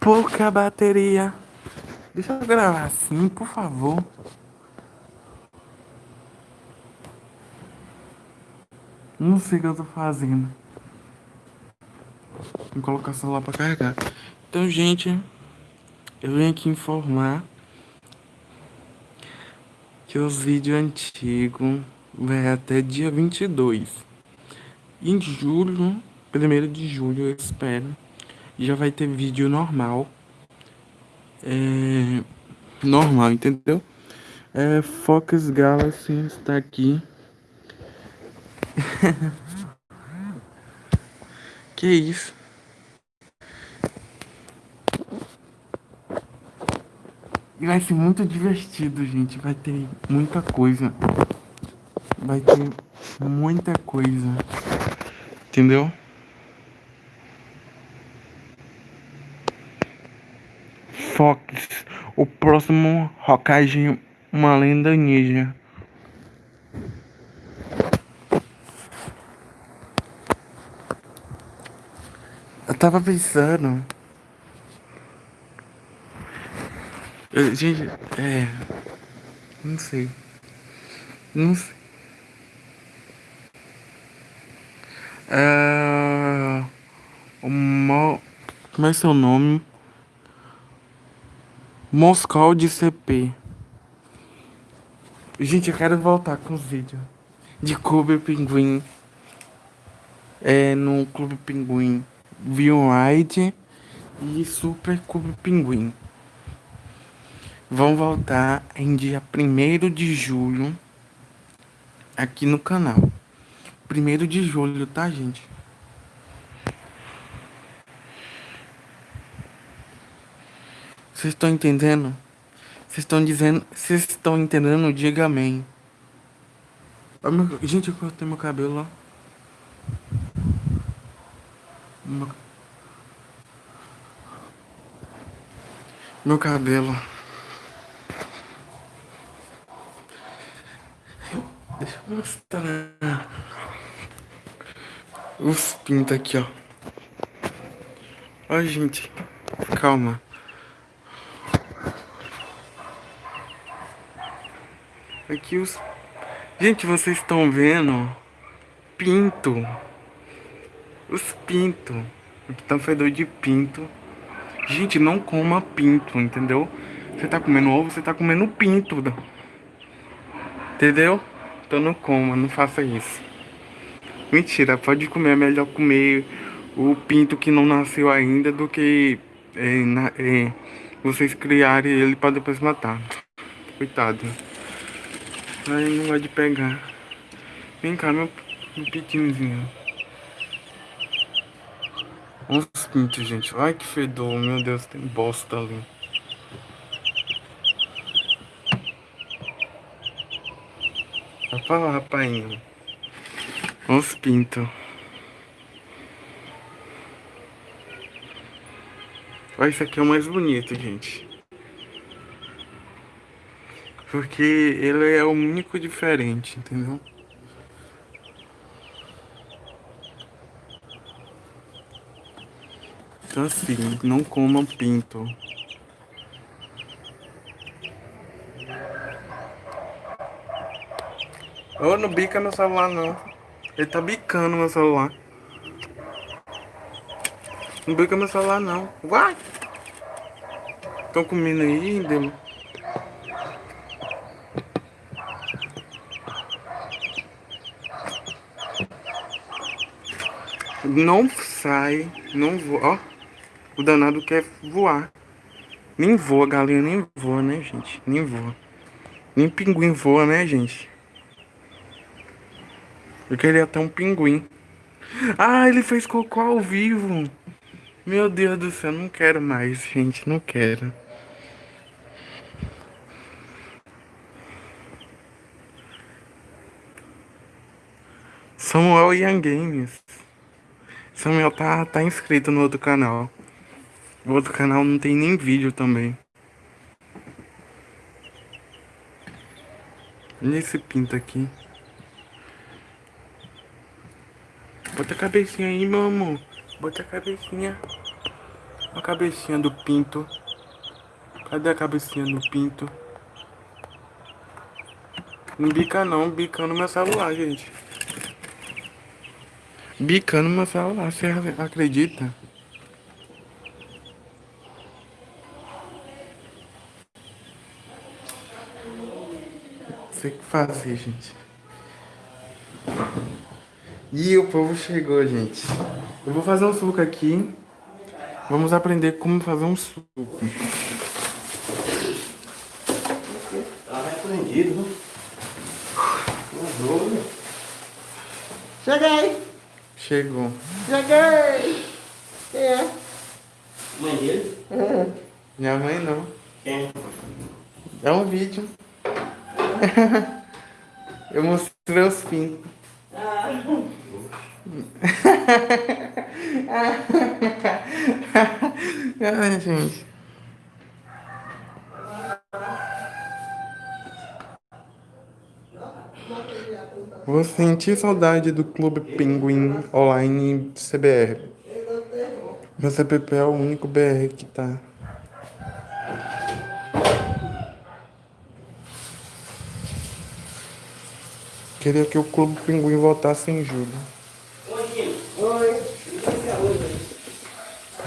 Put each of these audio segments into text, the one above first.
pouca bateria. Deixa eu gravar assim, por favor. Não sei o que eu tô fazendo. Vou colocar o celular pra carregar. Então, gente, eu vim aqui informar que os vídeos antigos vai até dia 22. Em julho, primeiro de julho, eu espero, já vai ter vídeo normal. É, normal, entendeu? É, Focus Galaxy está aqui. que isso? Vai ser muito divertido, gente. Vai ter muita coisa. Vai ter muita coisa. Entendeu? Fox. O próximo Hokage, uma lenda ninja. Eu tava pensando. Gente, é. Não sei. Não sei. É. O Mo... Como é seu nome? Moscou de CP. Gente, eu quero voltar com os vídeos de Clube Pinguim. É, no Clube Pinguim. V-Ride e Super Clube Pinguim. Vão voltar em dia 1 de julho aqui no canal. 1 de julho, tá, gente? Vocês estão entendendo? Vocês estão dizendo. Vocês estão entendendo? Diga amém. Gente, eu cortei meu cabelo lá. Meu, meu cabelo. Deixa eu mostrar. Os pintos aqui, ó. Ó, gente. Calma. Aqui os... Gente, vocês estão vendo? Pinto. Os pinto. Aqui tá um fedor de pinto. Gente, não coma pinto, entendeu? Você tá comendo ovo, você tá comendo pinto. Entendeu? Então não coma, não faça isso. Mentira, pode comer. É melhor comer o pinto que não nasceu ainda do que é, na, é, vocês criarem ele para depois matar. Coitado. Ai, não vai de pegar. Vem cá, meu, meu pitinhozinho. Os pintos, gente. Ai, que fedor. Meu Deus, tem bosta ali. Vai pra lá, rapainho. Os pintos. Olha, esse aqui é o mais bonito, gente. Porque ele é o único diferente, entendeu? Então assim, não comam pinto. Oh, não bica meu celular não. Ele tá bicando meu celular. Não bica meu celular não. Vai! Estão comendo aí, dele. Não sai, não voa. Ó, o danado quer voar. Nem voa, galinha nem voa, né, gente? Nem voa. Nem pinguim voa, né, gente? Eu queria ter um pinguim. Ah, ele fez cocô ao vivo. Meu Deus do céu, não quero mais, gente. Não quero. Samuel Young Games. Samuel tá, tá inscrito no outro canal. O outro canal não tem nem vídeo também. Olha esse pinto aqui. Bota a cabecinha aí, meu amor. Bota a cabecinha. A cabecinha do pinto. Cadê a cabecinha do pinto? Não bica não, bicando meu celular, gente. Bicando meu celular, você acredita? Sei que fazer, gente. E o povo chegou, gente. Eu vou fazer um suco aqui. Vamos aprender como fazer um suco. Tá repreendido, né? Cheguei! Chegou. Cheguei! Quem é? Mãe dele? Minha mãe não. Quem? É um vídeo. Eu mostrei os pintos. Ai, gente. Vou sentir saudade do Clube Pinguim Online CBR. Meu CPP é o único BR que tá. Queria que o Clube Pinguim voltasse em julho. Oi!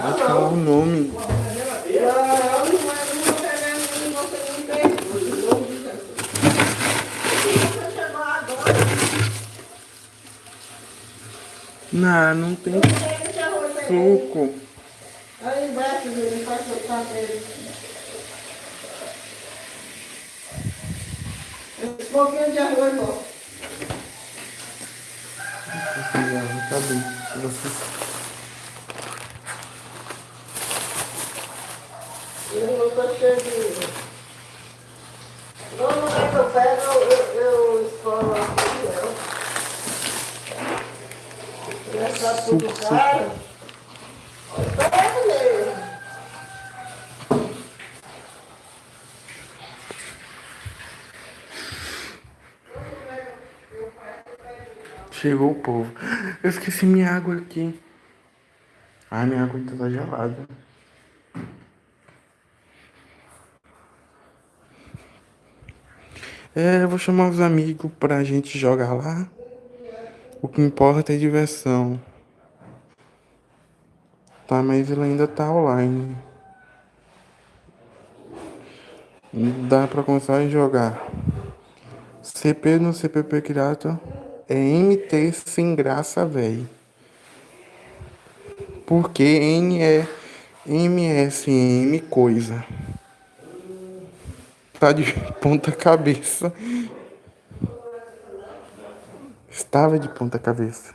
Pode falar o nome. Não, não, não vou pegar nem você não tem. Você chegou agora. Não, não tem arroz aí. suco. Aí embaixo, ele faz o cabelo. Esse pouquinho de arroz, ó. Já, tá bem. Eu não tô cheio de... Não, não é que eu pego, eu, eu escolo Essa tudo. Chegou o povo. Eu esqueci minha água aqui. Ah, minha água ainda tá gelada. É, eu vou chamar os amigos pra gente jogar lá. O que importa é diversão. Tá, mas ele ainda tá online. Dá pra começar a jogar. CP no CPP criado é MT sem graça, velho. Porque N é MSM coisa. Tá de ponta cabeça. Estava de ponta cabeça.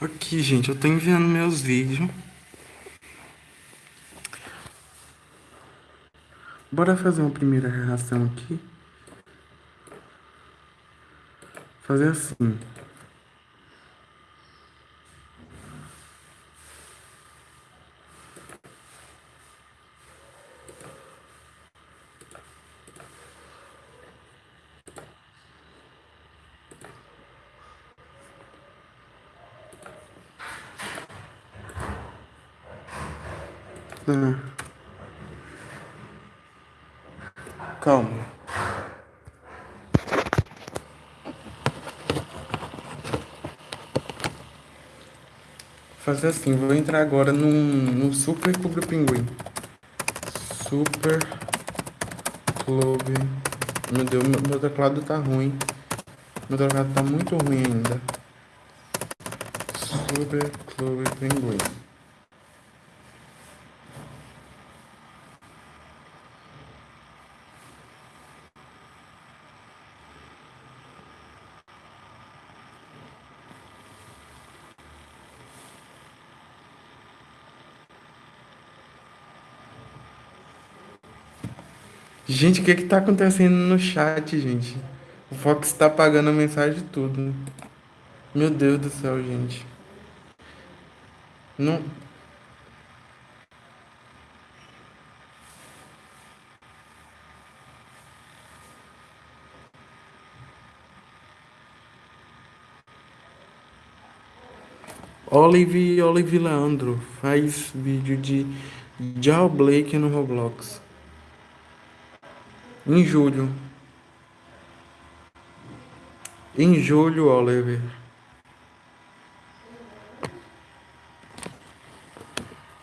Aqui, gente, eu tô enviando meus vídeos. Bora fazer uma primeira reação aqui. Fazer assim. Tá. Calma. Fazer assim, vou entrar agora no, no Super Clube Pinguim. Super Clube. Meu Deus, meu, meu teclado tá ruim. Meu teclado tá muito ruim ainda. Super Clube Pinguim. Gente, o que que tá acontecendo no chat, gente? O Fox tá apagando a mensagem de tudo. Meu Deus do céu, gente. Não. Olive Olive Leandro faz vídeo de jailbreak no Roblox. Em julho. Em julho, Oliver.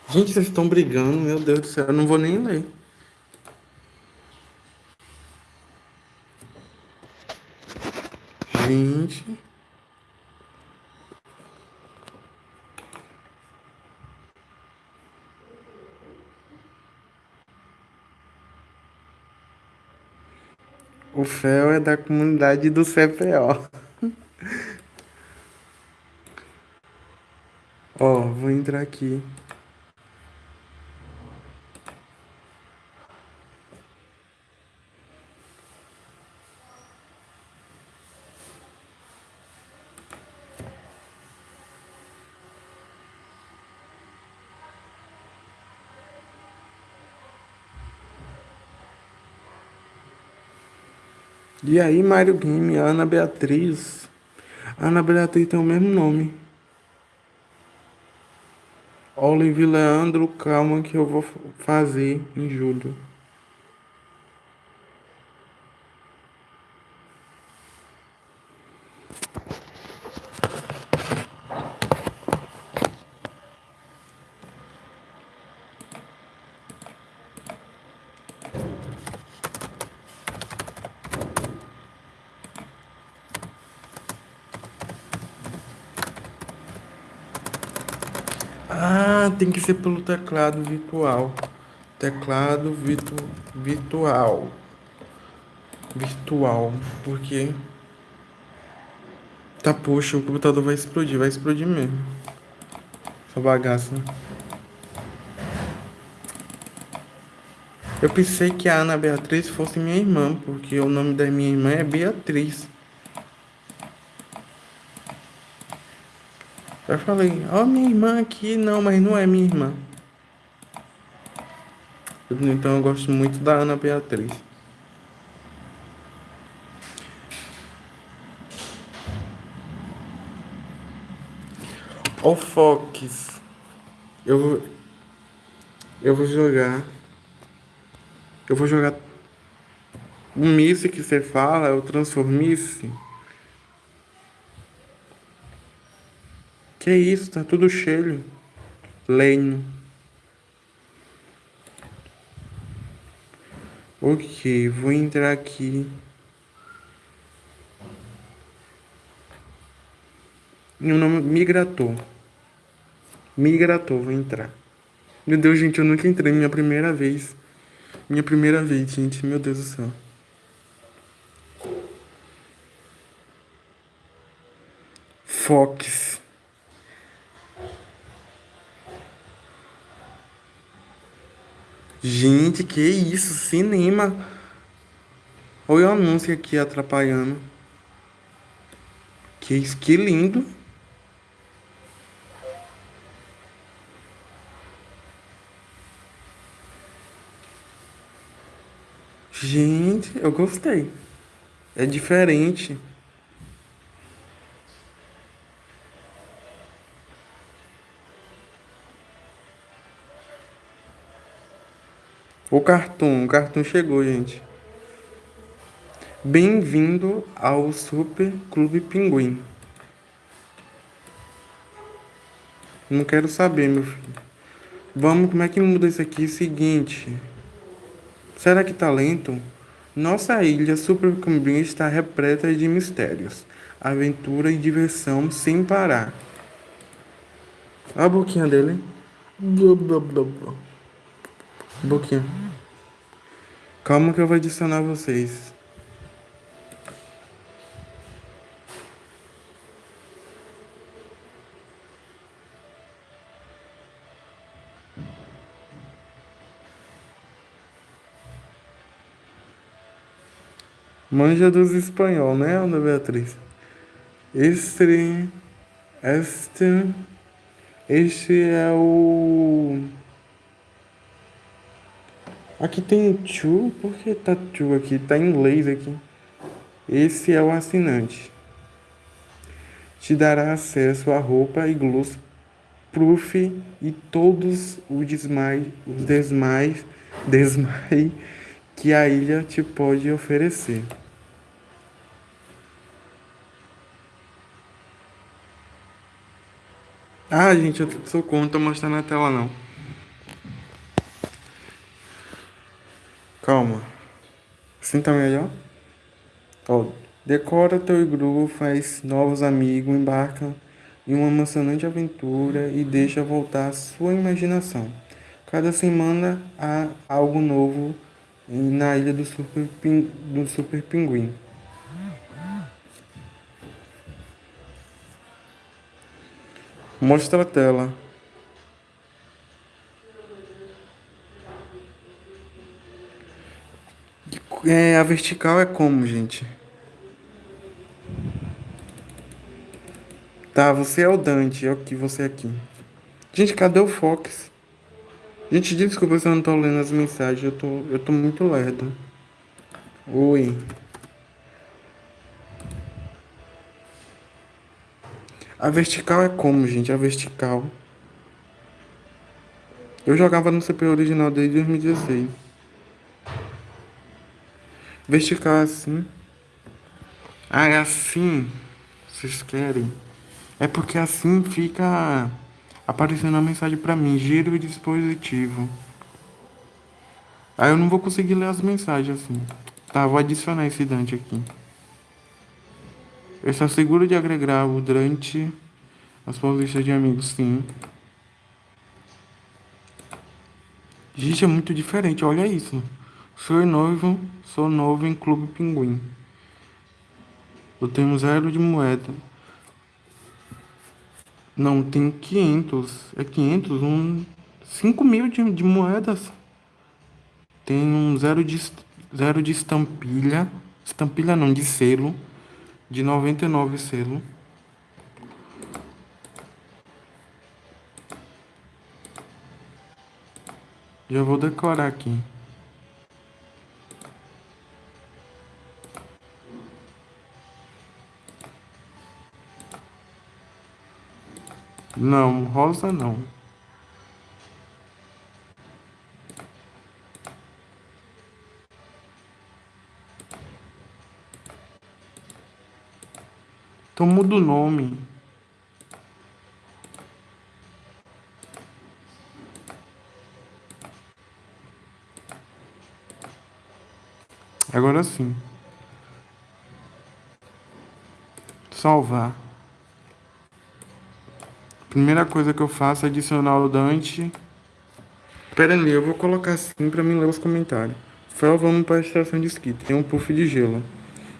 Gente, vocês estão brigando, meu Deus do céu, eu não vou nem ler. Gente. O Fel é da comunidade do CPO. Ó, vou entrar aqui. E aí, Mário Game, Ana Beatriz. Ana Beatriz tem o mesmo nome. Olive Leandro, calma que eu vou fazer em julho. Ah, tem que pelo teclado virtual. Teclado virtu virtual. Virtual. Porque. Tá, poxa, o computador vai explodir. Vai explodir mesmo. Essa bagaça. Eu pensei que a Ana Beatriz fosse minha irmã, porque o nome da minha irmã é Beatriz. Eu falei, ó, oh, minha irmã aqui, não, mas não é minha irmã. Então eu gosto muito da Ana Beatriz. Oh, Fox. Eu vou. Eu vou jogar. Eu vou jogar. O Miss que você fala, é o Transformice. Que isso, tá tudo cheio. Lenho. Ok, vou entrar aqui. Meu nome Migrator. Migrator, vou entrar. Meu Deus, gente, eu nunca entrei. Minha primeira vez. Minha primeira vez, gente. Meu Deus do céu. Fox. Gente, que isso? Cinema. Olha o anúncio aqui atrapalhando. Que isso, que lindo. Gente, eu gostei. É diferente. O cartoon, o cartoon chegou, gente. Bem-vindo ao Super Clube Pinguim. Não quero saber, meu filho. Vamos, como é que muda isso aqui? Seguinte. Será que tá lento? Nossa ilha Super Pinguim está repleta de mistérios, aventura e diversão sem parar. Olha a boquinha dele. Blá, blá, blá, blá. Boquinha. Calma que eu vou adicionar vocês. Manja dos espanhol, né, Ana Beatriz? Este, este, este é o Aqui tem to, por que tá to aqui? Tá em inglês aqui. Esse é o assinante. Te dará acesso a roupa e gloss Proof e todos os desmais, os desmais, desmai que a ilha te pode oferecer. Ah, gente, eu sou contra, mostrando na tela não. Calma. Assim tá melhor? Ó, decora teu iglu, faz novos amigos, embarca em uma emocionante aventura e deixa voltar a sua imaginação. Cada semana há algo novo na ilha do Super, Pin, do Super Pinguim. Mostra a tela. É, a vertical é como, gente? Tá, você é o Dante, é o que você é aqui. Gente, cadê o Fox? Gente, desculpa se eu não tô lendo as mensagens, eu tô, eu tô muito lerdo. Oi. A vertical é como, gente? A vertical. Eu jogava no CPU original desde 2016. Vertical assim. Ah, é assim. Vocês querem? É porque assim fica aparecendo a mensagem para mim. Giro o dispositivo. Aí eu não vou conseguir ler as mensagens assim. Tá, vou adicionar esse Dante aqui. Eu só seguro de agregar o durante as suas listas de amigos, sim. Gente, é muito diferente, olha isso. Sou noivo, sou novo em Clube Pinguim. Eu tenho zero de moeda. Não, tem 500. É 500? Um, 5 mil de, de moedas. Tem um zero de, zero de estampilha. Estampilha não, de selo. De 99 selo. Já vou decorar aqui. Não, rosa não. Então muda o nome. Agora sim. Salvar. Primeira coisa que eu faço é adicionar o Dante. Pera aí, eu vou colocar assim pra mim ler os comentários. Fel, vamos pra estação de esqui. Tem um puff de gelo.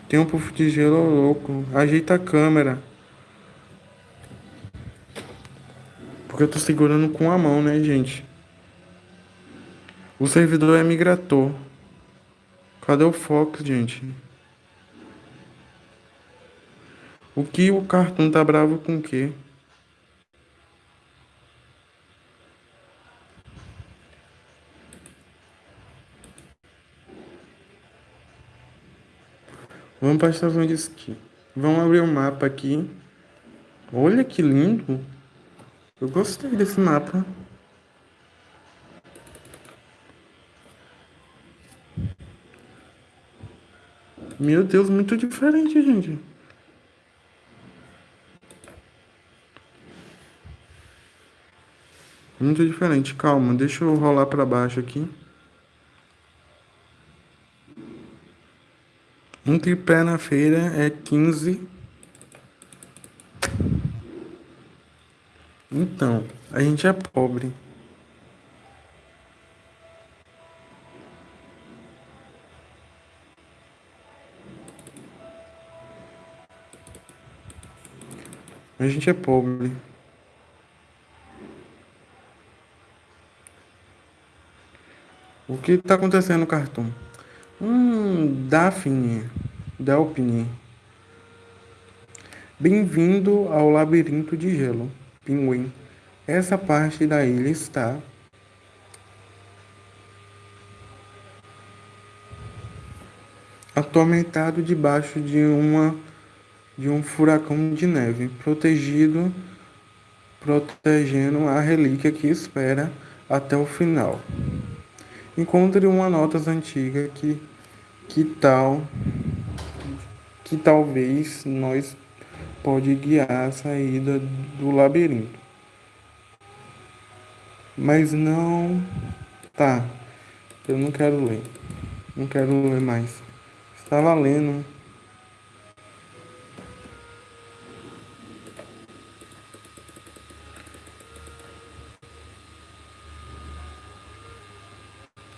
Tem um puff de gelo louco. Ajeita a câmera. Porque eu tô segurando com a mão, né, gente? O servidor é migrator. Cadê o Fox, gente? O que o cartão tá bravo com o quê? Vamos para a estação de esqui. Vamos abrir o um mapa aqui. Olha que lindo. Eu gostei desse mapa. Meu Deus, muito diferente, gente. Muito diferente. Calma, deixa eu rolar para baixo aqui. Um tripé na feira é 15. Então, a gente é pobre. A gente é pobre. O que está acontecendo no cartão? Hum, Daphne, Delpine. Bem-vindo ao labirinto de gelo, pinguim. Essa parte da ilha está atormentado debaixo de uma de um furacão de neve, protegido protegendo a relíquia que espera até o final. Encontre uma nota antiga que, que tal que talvez nós pode guiar a saída do labirinto. Mas não. Tá. Eu não quero ler. Não quero ler mais. Estava lendo.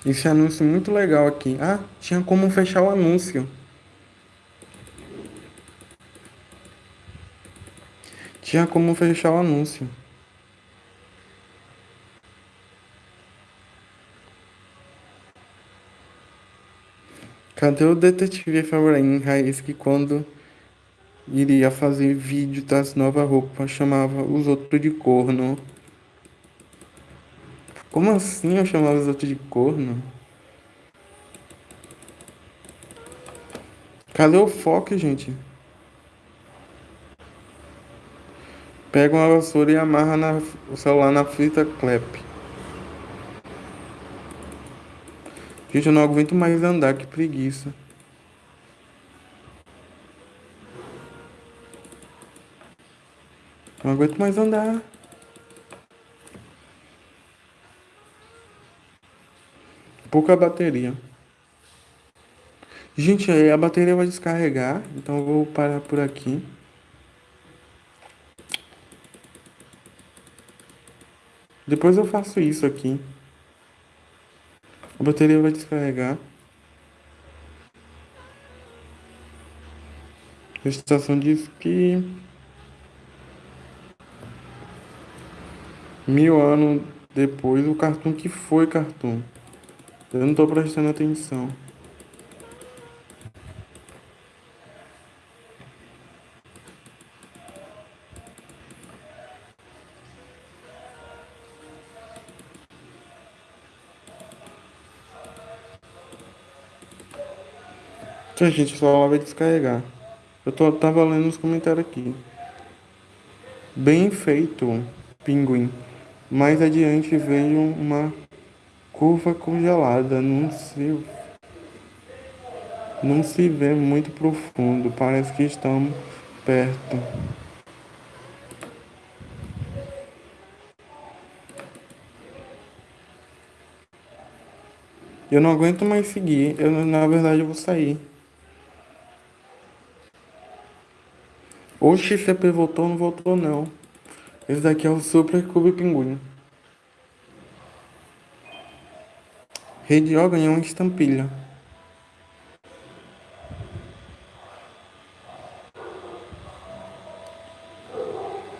Esse anúncio muito legal aqui. Ah, tinha como fechar o anúncio. Tinha como fechar o anúncio. Cadê o detetive Efraim Raiz que quando iria fazer vídeo das novas roupas chamava os outros de corno? Como assim eu chamava os outros de corno? Cadê o foco, gente? Pega uma vassoura e amarra na, o celular na fita clap. Gente, eu não aguento mais andar, que preguiça. Não aguento mais andar. Pouca bateria. Gente, a bateria vai descarregar, então eu vou parar por aqui. Depois eu faço isso aqui. A bateria vai descarregar. A estação diz que mil anos depois o cartoon que foi cartoon. Eu não tô prestando atenção. Então, gente, só vai descarregar. Eu tô, tava lendo os comentários aqui. Bem feito, pinguim. Mais adiante veio uma curva congelada. Não se, não se vê muito profundo. Parece que estamos perto. Eu não aguento mais seguir. Eu, na verdade, eu vou sair. O XCP voltou, não voltou não. Esse daqui é o Super Cube Pinguim. Rede O ganhou uma estampilha.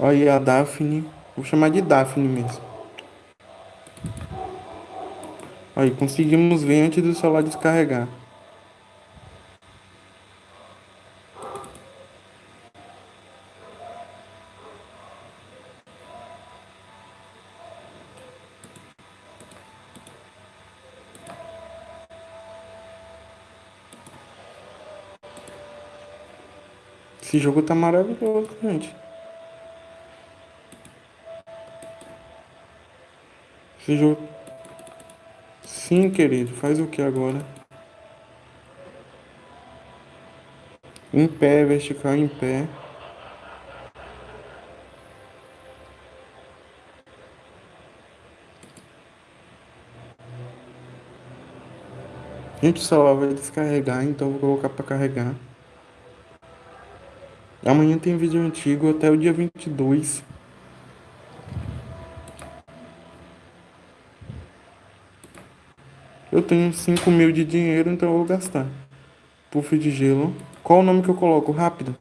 Olha a Daphne. Vou chamar de Daphne mesmo. Aí, conseguimos ver antes do celular descarregar. Esse jogo tá maravilhoso, gente. Esse jogo. Sim, querido. Faz o que agora? Em pé, vertical em pé. Gente, o celular vai descarregar, então vou colocar para carregar. Amanhã tem vídeo antigo até o dia 22. Eu tenho 5 mil de dinheiro, então eu vou gastar. Puff de gelo. Qual o nome que eu coloco? Rápido.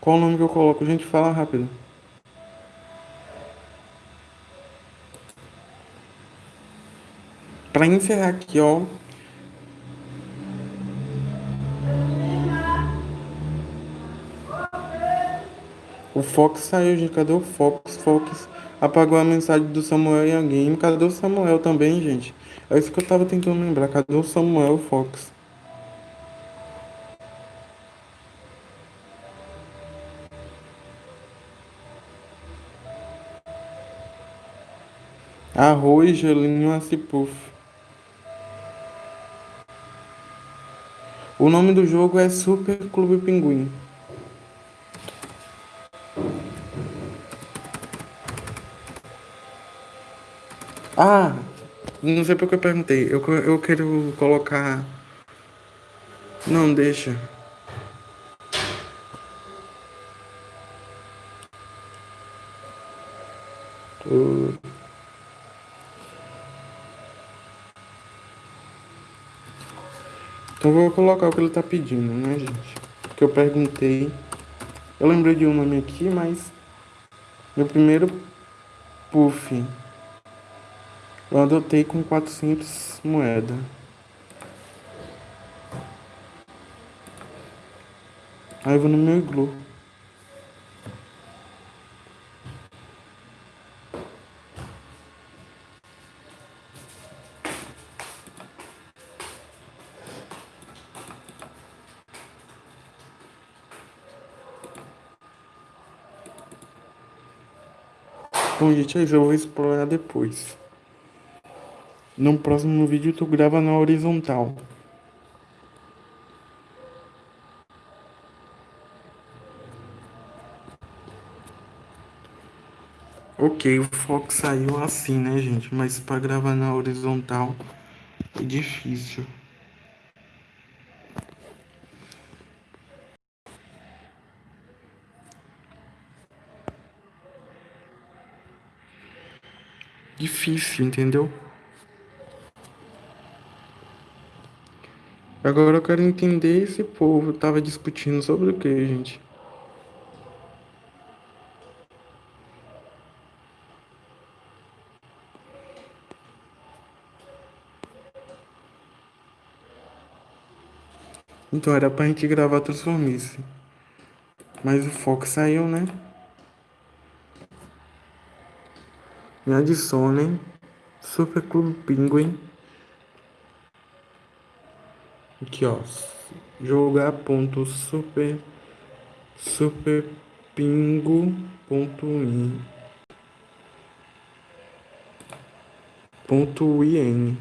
Qual o nome que eu coloco? Gente, fala rápido. Para encerrar aqui, ó, O Fox saiu, gente. Cadê o Fox? Fox apagou a mensagem do Samuel em alguém. Cadê o Samuel também, gente? É isso que eu tava tentando lembrar. Cadê o Samuel Fox? Arroz, gelinho, acipuf. O nome do jogo é Super Clube Pinguim. Ah, não sei porque eu perguntei. Eu, eu quero colocar. Não, deixa. Então vou colocar o que ele tá pedindo, né, gente? Que eu perguntei. Eu lembrei de um nome aqui, mas meu primeiro puff eu adotei com 400 moedas. Aí eu vou no meu iglu. Bom, gente, é isso. Eu vou explorar depois. No próximo vídeo tu grava na horizontal. Ok, o foco saiu assim, né, gente? Mas para gravar na horizontal é difícil. Difícil, entendeu? Agora eu quero entender esse povo tava discutindo sobre o que, gente? Então era pra gente gravar Transformice. Mas o foco saiu, né? Me adicionem. Super Clube Pinguim. Aqui, ó. Jogar ponto super super pingo ponto in ponto in